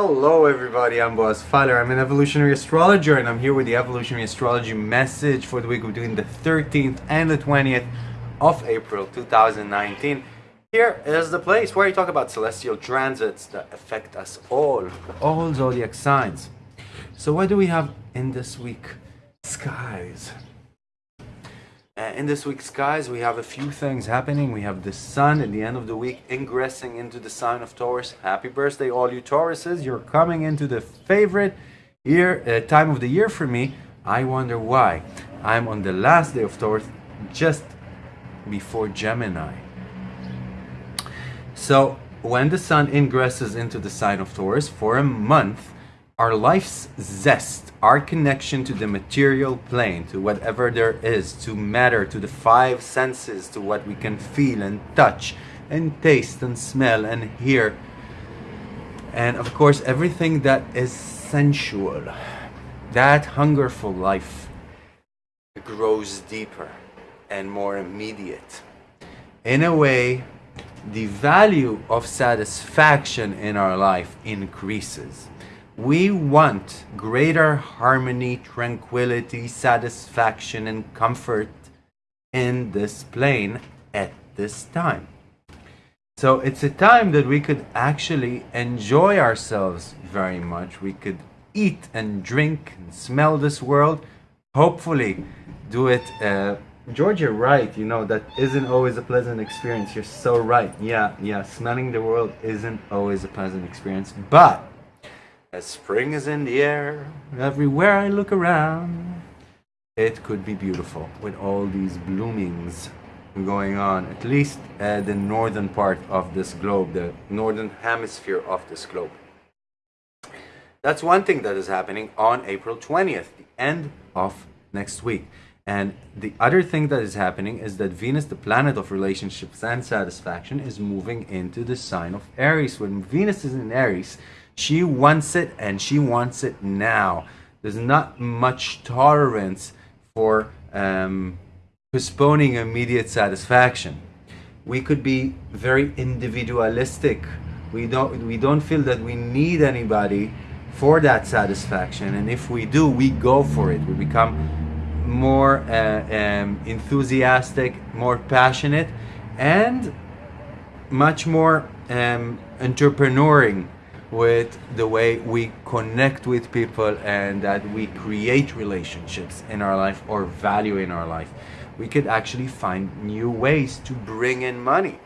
Hello everybody, I'm Boaz Fowler. I'm an evolutionary astrologer and I'm here with the evolutionary astrology message for the week between the 13th and the 20th of April 2019. Here is the place where I talk about celestial transits that affect us all, all zodiac signs. So what do we have in this week? Skies. Uh, in this week's skies, we have a few things happening. We have the sun at the end of the week ingressing into the sign of Taurus. Happy birthday, all you Tauruses. You're coming into the favorite year uh, time of the year for me. I wonder why. I'm on the last day of Taurus, just before Gemini. So, when the sun ingresses into the sign of Taurus for a month, our life's zest, our connection to the material plane, to whatever there is, to matter, to the five senses, to what we can feel and touch and taste and smell and hear, and of course, everything that is sensual, that hunger for life grows deeper and more immediate. In a way, the value of satisfaction in our life increases we want greater harmony, tranquility, satisfaction, and comfort in this plane at this time. So it's a time that we could actually enjoy ourselves very much. We could eat and drink and smell this world. Hopefully, do it. Uh, George, you're right. You know, that isn't always a pleasant experience. You're so right. Yeah, yeah. Smelling the world isn't always a pleasant experience. But as spring is in the air, everywhere I look around, it could be beautiful with all these bloomings going on, at least at the northern part of this globe, the northern hemisphere of this globe. That's one thing that is happening on April 20th, the end of next week. And the other thing that is happening is that Venus, the planet of relationships and satisfaction, is moving into the sign of Aries. When Venus is in Aries, she wants it and she wants it now. There's not much tolerance for um, postponing immediate satisfaction. We could be very individualistic. We don't, we don't feel that we need anybody for that satisfaction. And if we do, we go for it. We become more uh, um, enthusiastic, more passionate, and much more um, entrepreneuring with the way we connect with people and that we create relationships in our life or value in our life. We could actually find new ways to bring in money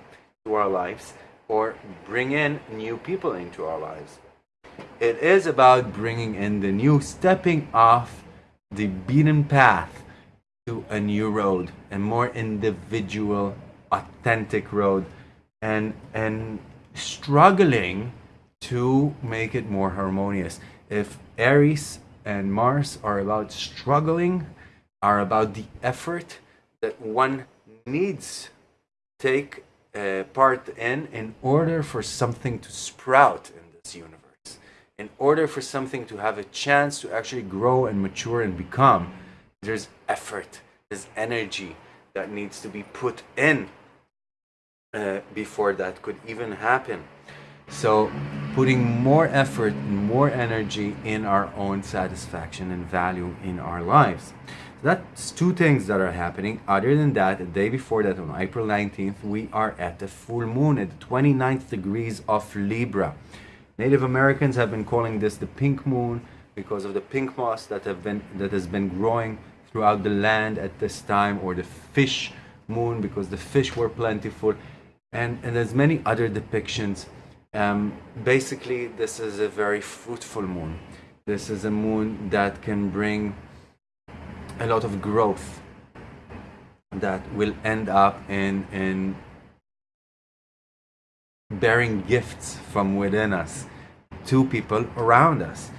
to our lives or bring in new people into our lives. It is about bringing in the new, stepping off the beaten path to a new road, a more individual, authentic road, and and struggling to make it more harmonious. If Aries and Mars are about struggling, are about the effort that one needs take uh, part in in order for something to sprout in this universe, in order for something to have a chance to actually grow and mature and become, there's effort, there's energy that needs to be put in uh, before that could even happen. So putting more effort and more energy in our own satisfaction and value in our lives. That's two things that are happening. Other than that, the day before that, on April 19th, we are at the full moon at the 29th degrees of Libra. Native Americans have been calling this the pink moon because of the pink moss that have been that has been growing throughout the land at this time, or the fish moon because the fish were plentiful, and and there's many other depictions um, basically, this is a very fruitful moon. This is a moon that can bring a lot of growth that will end up in, in bearing gifts from within us to people around us.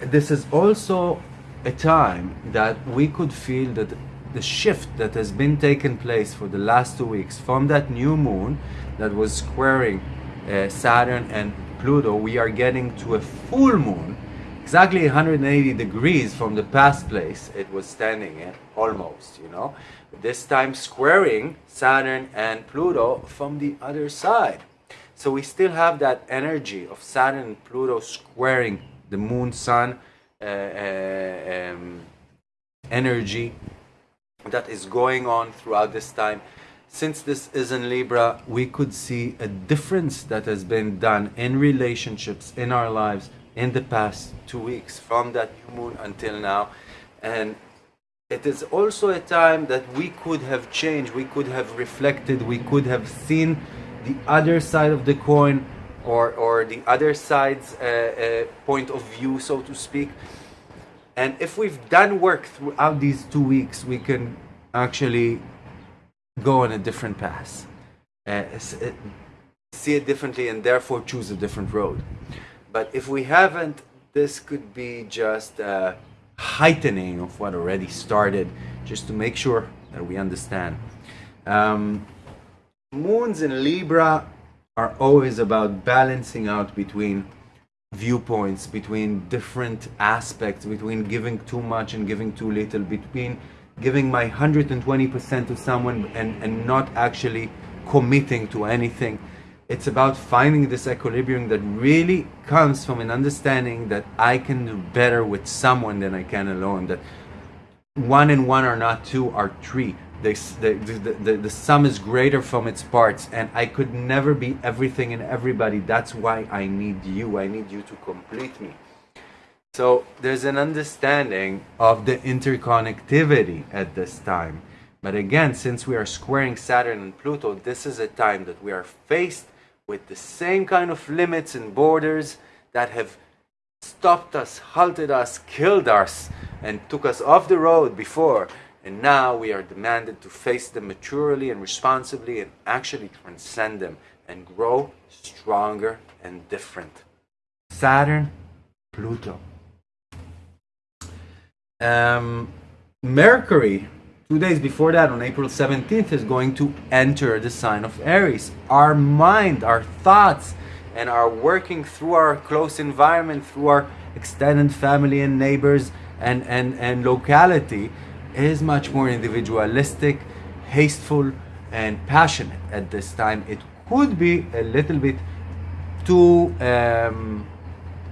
This is also a time that we could feel that the shift that has been taking place for the last two weeks from that new moon that was squaring uh, Saturn and Pluto, we are getting to a full moon exactly 180 degrees from the past place it was standing in, almost, you know. This time squaring Saturn and Pluto from the other side. So we still have that energy of Saturn and Pluto squaring the moon sun uh, uh, um, energy that is going on throughout this time. Since this is in Libra, we could see a difference that has been done in relationships in our lives in the past two weeks from that new moon until now. And it is also a time that we could have changed, we could have reflected, we could have seen the other side of the coin or, or the other side's uh, uh, point of view, so to speak. And if we've done work throughout these two weeks, we can actually go on a different path, uh, see it differently, and therefore choose a different road. But if we haven't, this could be just a heightening of what already started, just to make sure that we understand. Um, moons in Libra are always about balancing out between viewpoints, between different aspects, between giving too much and giving too little, between giving my 120% to someone and, and not actually committing to anything. It's about finding this equilibrium that really comes from an understanding that I can do better with someone than I can alone. That one and one are not two, are three the, the, the, the sum is greater from its parts and i could never be everything and everybody that's why i need you i need you to complete me so there's an understanding of the interconnectivity at this time but again since we are squaring saturn and pluto this is a time that we are faced with the same kind of limits and borders that have stopped us halted us killed us and took us off the road before and now we are demanded to face them maturely and responsibly and actually transcend them and grow stronger and different. Saturn, Pluto. Um, Mercury, two days before that, on April 17th, is going to enter the sign of Aries. Our mind, our thoughts, and our working through our close environment, through our extended family and neighbors and, and, and locality, is much more individualistic, hasteful, and passionate at this time. It could be a little bit too um,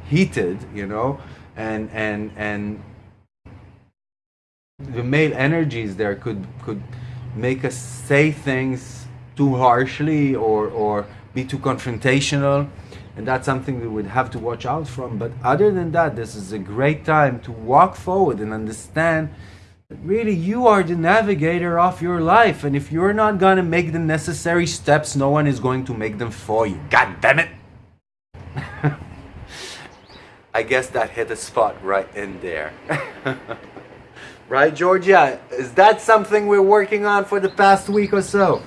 heated, you know, and and and the male energies there could could make us say things too harshly or or be too confrontational. And that's something we would have to watch out from. But other than that this is a great time to walk forward and understand that really you are the navigator of your life. And if you're not going to make the necessary steps no one is going to make them for you. God damn it! I guess that hit a spot right in there right georgia? Is that something we're working on for the past week or so?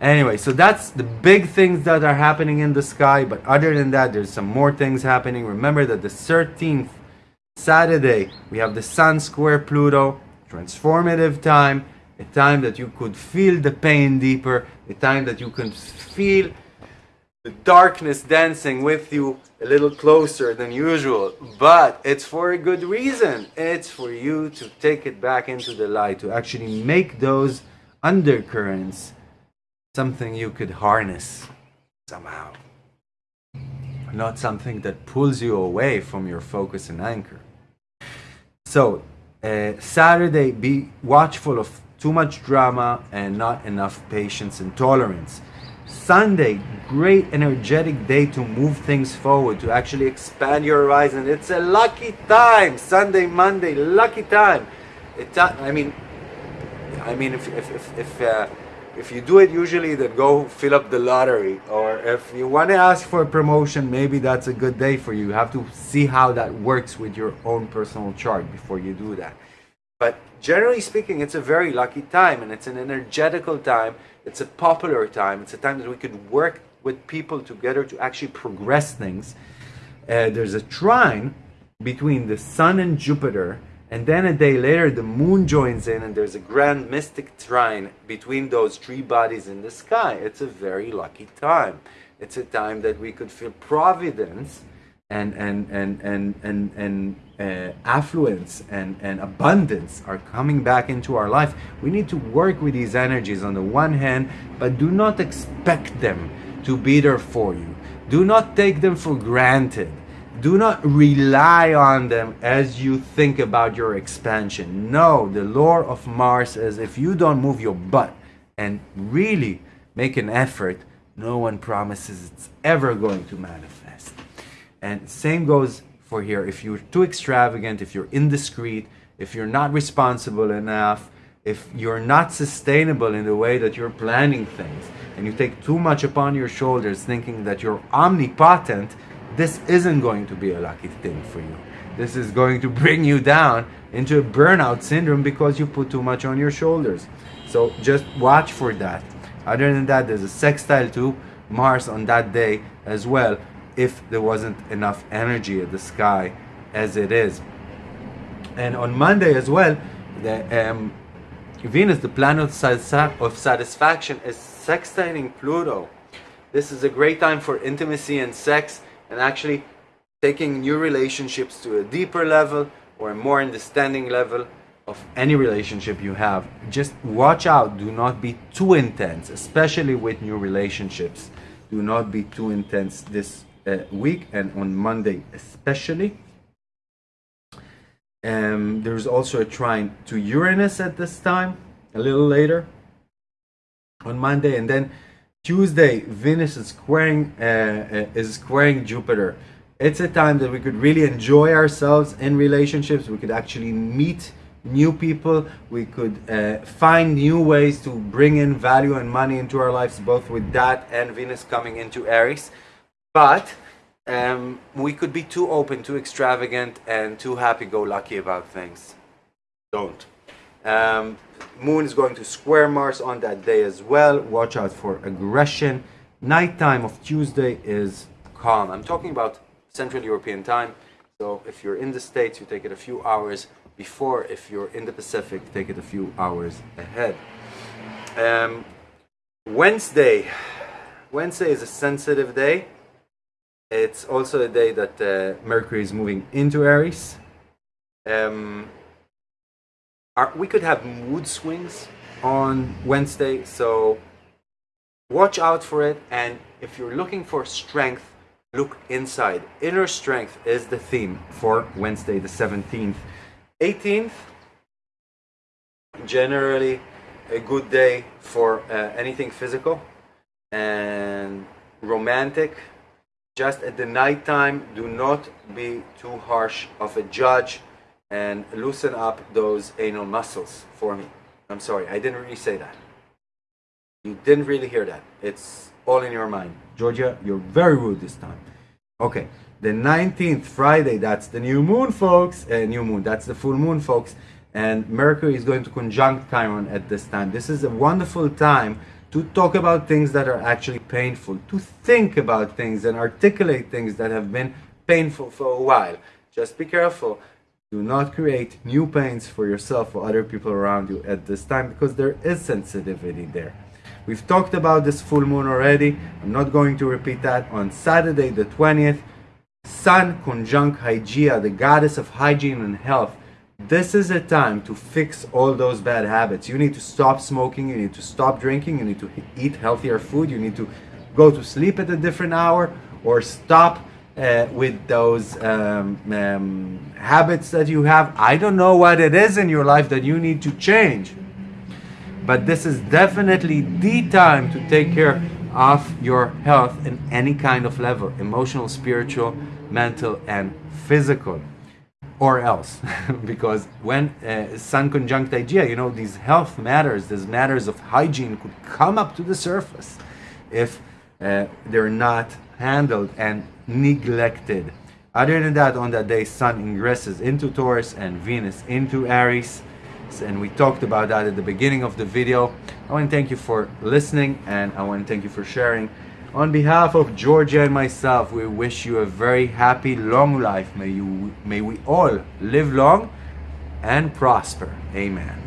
Anyway so that's the big things that are happening in the sky but other than that there's some more things happening. Remember that the 13th Saturday, we have the Sun square Pluto, transformative time, a time that you could feel the pain deeper, a time that you can feel the darkness dancing with you a little closer than usual. But it's for a good reason. It's for you to take it back into the light, to actually make those undercurrents something you could harness somehow not something that pulls you away from your focus and anchor. So, uh, Saturday, be watchful of too much drama and not enough patience and tolerance. Sunday, great energetic day to move things forward, to actually expand your horizon. It's a lucky time. Sunday, Monday, lucky time. It, I mean, I mean, if if if, if uh, if you do it usually, then go fill up the lottery. Or if you want to ask for a promotion, maybe that's a good day for you. You have to see how that works with your own personal chart before you do that. But generally speaking, it's a very lucky time and it's an energetical time. It's a popular time. It's a time that we could work with people together to actually progress things. Uh, there's a trine between the Sun and Jupiter and then a day later, the moon joins in, and there's a grand mystic trine between those three bodies in the sky. It's a very lucky time. It's a time that we could feel providence and and and and and, and uh, affluence and, and abundance are coming back into our life. We need to work with these energies on the one hand, but do not expect them to be there for you. Do not take them for granted. Do not rely on them as you think about your expansion. No, the law of Mars is if you don't move your butt and really make an effort, no one promises it's ever going to manifest. And same goes for here. If you're too extravagant, if you're indiscreet, if you're not responsible enough, if you're not sustainable in the way that you're planning things, and you take too much upon your shoulders thinking that you're omnipotent, this isn't going to be a lucky thing for you. This is going to bring you down into a burnout syndrome because you put too much on your shoulders. So just watch for that. Other than that, there's a sextile to Mars on that day as well, if there wasn't enough energy in the sky as it is. And on Monday as well, the um, Venus, the planet of satisfaction, is sextiling Pluto. This is a great time for intimacy and sex and actually taking new relationships to a deeper level or a more understanding level of any relationship you have. Just watch out, do not be too intense, especially with new relationships. Do not be too intense this week and on Monday especially. Um, there's also a trine to Uranus at this time, a little later on Monday, and then Tuesday, Venus is squaring uh, uh, is squaring Jupiter. It's a time that we could really enjoy ourselves in relationships. We could actually meet new people. We could uh, find new ways to bring in value and money into our lives, both with that and Venus coming into Aries. But um, we could be too open, too extravagant, and too happy-go-lucky about things. Don't. Um, Moon is going to square Mars on that day as well. Watch out for aggression. Nighttime of Tuesday is calm. I'm talking about Central European time. So if you're in the States, you take it a few hours before. If you're in the Pacific, take it a few hours ahead. Um, Wednesday. Wednesday is a sensitive day. It's also a day that uh, Mercury is moving into Aries. Um, are, we could have mood swings on Wednesday, so watch out for it. And if you're looking for strength, look inside. Inner strength is the theme for Wednesday, the 17th. 18th, generally a good day for uh, anything physical and romantic. Just at the night time, do not be too harsh of a judge and loosen up those anal muscles for me. I'm sorry, I didn't really say that. You didn't really hear that. It's all in your mind. Georgia, you're very rude this time. Okay, the 19th, Friday, that's the new moon, folks. Uh, new moon, that's the full moon, folks. And Mercury is going to conjunct Chiron at this time. This is a wonderful time to talk about things that are actually painful, to think about things and articulate things that have been painful for a while. Just be careful do not create new pains for yourself or other people around you at this time because there is sensitivity there. We've talked about this full moon already. I'm not going to repeat that. On Saturday the 20th, Sun conjunct Hygeia, the goddess of hygiene and health. This is a time to fix all those bad habits. You need to stop smoking, you need to stop drinking, you need to eat healthier food, you need to go to sleep at a different hour or stop uh, with those um, um, habits that you have. I don't know what it is in your life that you need to change. But this is definitely the time to take care of your health in any kind of level emotional, spiritual, mental, and physical. Or else, because when uh, Sun conjunct Hygeia, you know, these health matters, these matters of hygiene could come up to the surface if uh, they're not handled and neglected. Other than that, on that day, Sun ingresses into Taurus and Venus into Aries. And we talked about that at the beginning of the video. I want to thank you for listening and I want to thank you for sharing. On behalf of Georgia and myself, we wish you a very happy, long life. May, you, may we all live long and prosper. Amen.